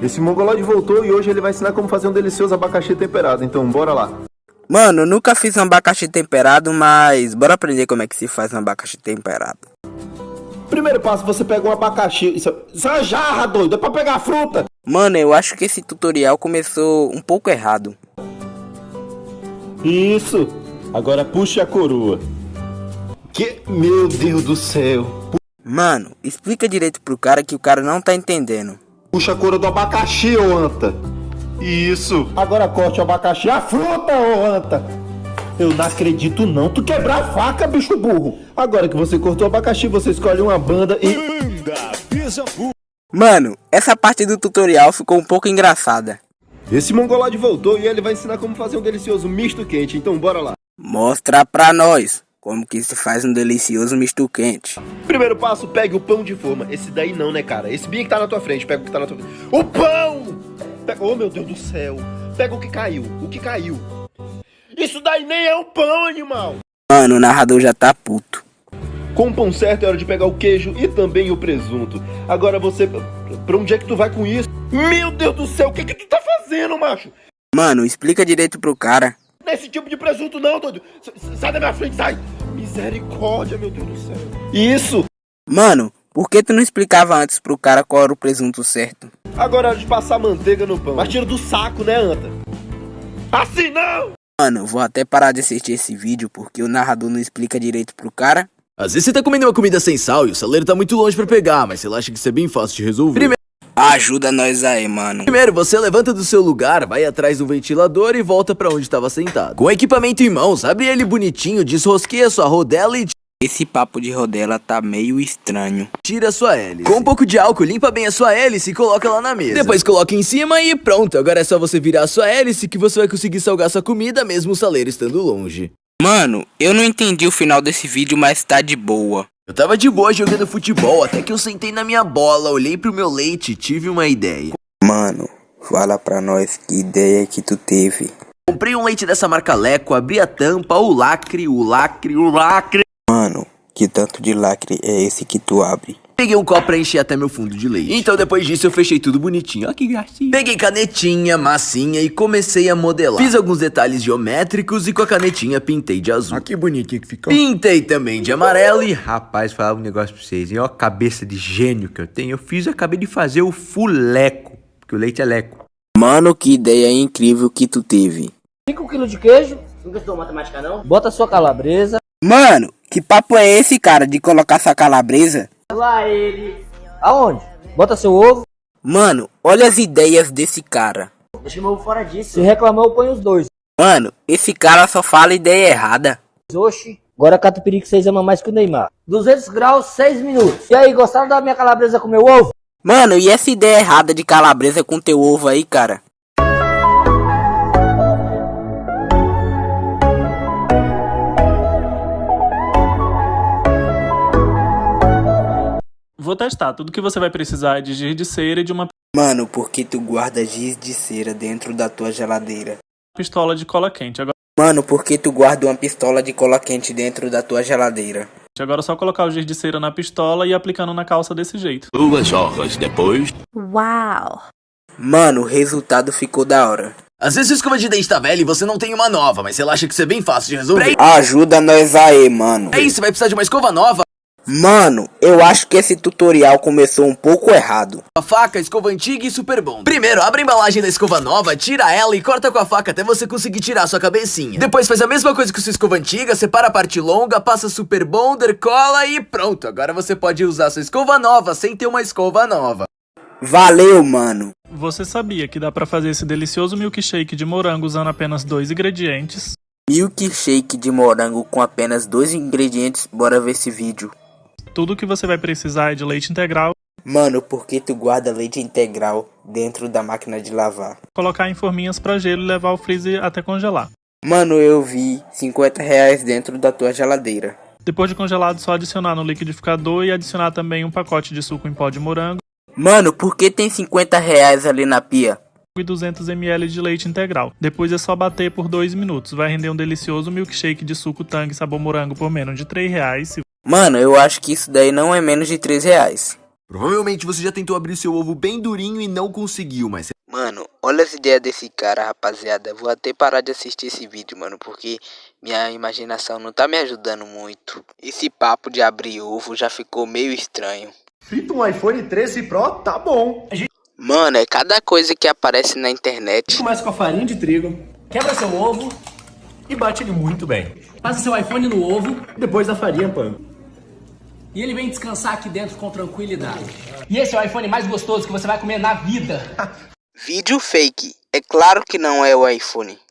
Esse mongoloide voltou e hoje ele vai ensinar como fazer um delicioso abacaxi temperado, então bora lá. Mano, nunca fiz um abacaxi temperado, mas bora aprender como é que se faz um abacaxi temperado. Primeiro passo, você pega um abacaxi. Isso, isso é uma jarra, doido, é pra pegar fruta. Mano, eu acho que esse tutorial começou um pouco errado. Isso. Agora puxe a coroa. Que. Meu Deus do céu. Mano, explica direito pro cara que o cara não tá entendendo. Puxa a coroa do abacaxi, ô anta. Isso. Agora corte o abacaxi, a fruta, ô anta. Eu não acredito não. Tu quebrar a faca, bicho burro. Agora que você cortou o abacaxi, você escolhe uma banda e... Mano, essa parte do tutorial ficou um pouco engraçada. Esse mongolode voltou e ele vai ensinar como fazer um delicioso misto quente, então bora lá. Mostra pra nós como que se faz um delicioso misto quente. Primeiro passo, pegue o pão de forma. Esse daí não, né, cara? Esse bem que tá na tua frente, pega o que tá na tua frente. O pão! Pega... Oh, meu Deus do céu. Pega o que caiu, o que caiu. Isso daí nem é um pão, animal! Mano, o narrador já tá puto. Com o pão certo é hora de pegar o queijo e também o presunto. Agora você... Pra onde é que tu vai com isso? Meu Deus do céu, o que que tu tá fazendo, macho? Mano, explica direito pro cara. Não é esse tipo de presunto não, doido. Sai da minha frente, sai. Misericórdia, meu Deus do céu. Isso. Mano, por que tu não explicava antes pro cara qual era o presunto certo? Agora é hora de passar manteiga no pão. Mas tira do saco, né, anta? Assim não! Mano, vou até parar de assistir esse vídeo porque o narrador não explica direito pro cara. Às vezes você tá comendo uma comida sem sal e o saleiro tá muito longe pra pegar, mas você acha que isso é bem fácil de resolver. Primeiro, Ajuda nós aí, mano. primeiro você levanta do seu lugar, vai atrás do ventilador e volta pra onde estava sentado. Com o equipamento em mãos, abre ele bonitinho, desrosqueia sua rodela e Esse papo de rodela tá meio estranho. tira a sua hélice. Com um pouco de álcool, limpa bem a sua hélice e coloca lá na mesa. Depois coloca em cima e pronto. Agora é só você virar a sua hélice que você vai conseguir salgar sua comida mesmo o saleiro estando longe. Mano, eu não entendi o final desse vídeo, mas tá de boa. Eu tava de boa jogando futebol, até que eu sentei na minha bola, olhei pro meu leite e tive uma ideia. Mano, fala pra nós que ideia que tu teve. Comprei um leite dessa marca Leco, abri a tampa, o lacre, o lacre, o lacre. Mano, que tanto de lacre é esse que tu abre? Peguei um copo pra encher até meu fundo de leite. Então depois disso eu fechei tudo bonitinho. Ó que gracinha. Peguei canetinha, massinha e comecei a modelar. Fiz alguns detalhes geométricos e com a canetinha pintei de azul. Ah, que bonitinho que ficou. Pintei também de amarelo e Rapaz, falar um negócio pra vocês, hein? Ó a cabeça de gênio que eu tenho. Eu fiz, eu acabei de fazer o fuleco, porque o leite é leco. Mano, que ideia incrível que tu teve. 5 kg de queijo. Nunca estudou matemática, não? Bota sua calabresa. Mano, que papo é esse, cara, de colocar sua calabresa? Lá ele. Aonde? Bota seu ovo. Mano, olha as ideias desse cara. Deixa meu ovo fora disso. Se reclamar, eu ponho os dois. Mano, esse cara só fala ideia errada. Oxi. Agora catupiry que vocês amam mais que o Neymar. 200 graus, 6 minutos. E aí, gostaram da minha calabresa com meu ovo? Mano, e essa ideia errada de calabresa com teu ovo aí, cara? Vou testar. Tudo que você vai precisar é de giz de cera e de uma Mano, por que tu guarda giz de cera dentro da tua geladeira? pistola de cola quente. Agora, Mano, por que tu guarda uma pistola de cola quente dentro da tua geladeira? agora é só colocar o giz de cera na pistola e ir aplicando na calça desse jeito. Duas horas depois. Uau! Mano, o resultado ficou da hora. Às vezes a escova de dente tá velha e você não tem uma nova, mas você acha que isso é bem fácil de resolver. Ajuda nós aí, mano. É isso, você vai precisar de uma escova nova, Mano, eu acho que esse tutorial começou um pouco errado. uma faca, escova antiga e super bom. Primeiro, abre a embalagem da escova nova, tira ela e corta com a faca até você conseguir tirar a sua cabecinha. Depois faz a mesma coisa com sua escova antiga, separa a parte longa, passa super bonder, cola e pronto. Agora você pode usar sua escova nova sem ter uma escova nova. Valeu, mano. Você sabia que dá pra fazer esse delicioso milkshake de morango usando apenas dois ingredientes? Milkshake de morango com apenas dois ingredientes. Bora ver esse vídeo. Tudo que você vai precisar é de leite integral, Mano, por que tu guarda leite integral dentro da máquina de lavar? colocar em forminhas pra gelo e levar ao freezer até congelar. Mano, eu vi 50 reais dentro da tua geladeira. Depois de congelado, só adicionar no liquidificador e adicionar também um pacote de suco em pó de morango Mano, por que tem 50 reais ali na pia? e 200 ml de leite integral. Depois é só bater por 2 minutos. Vai render um delicioso milkshake de suco Tang sabor morango por menos de 3 reais. Mano, eu acho que isso daí não é menos de 3 reais. Provavelmente você já tentou abrir seu ovo bem durinho e não conseguiu, mas Mano, olha as ideias desse cara, rapaziada. Vou até parar de assistir esse vídeo, mano, porque minha imaginação não tá me ajudando muito. Esse papo de abrir ovo já ficou meio estranho. Frita um iPhone 13 Pro, tá bom. Mano, é cada coisa que aparece na internet. Começa com a farinha de trigo, quebra seu ovo E bate ele muito bem. passa seu iPhone no ovo Depois da farinha, pã. E ele vem descansar aqui dentro com tranquilidade. E esse é o iPhone mais gostoso que você vai comer na vida. Vídeo fake. É claro que não é o iPhone.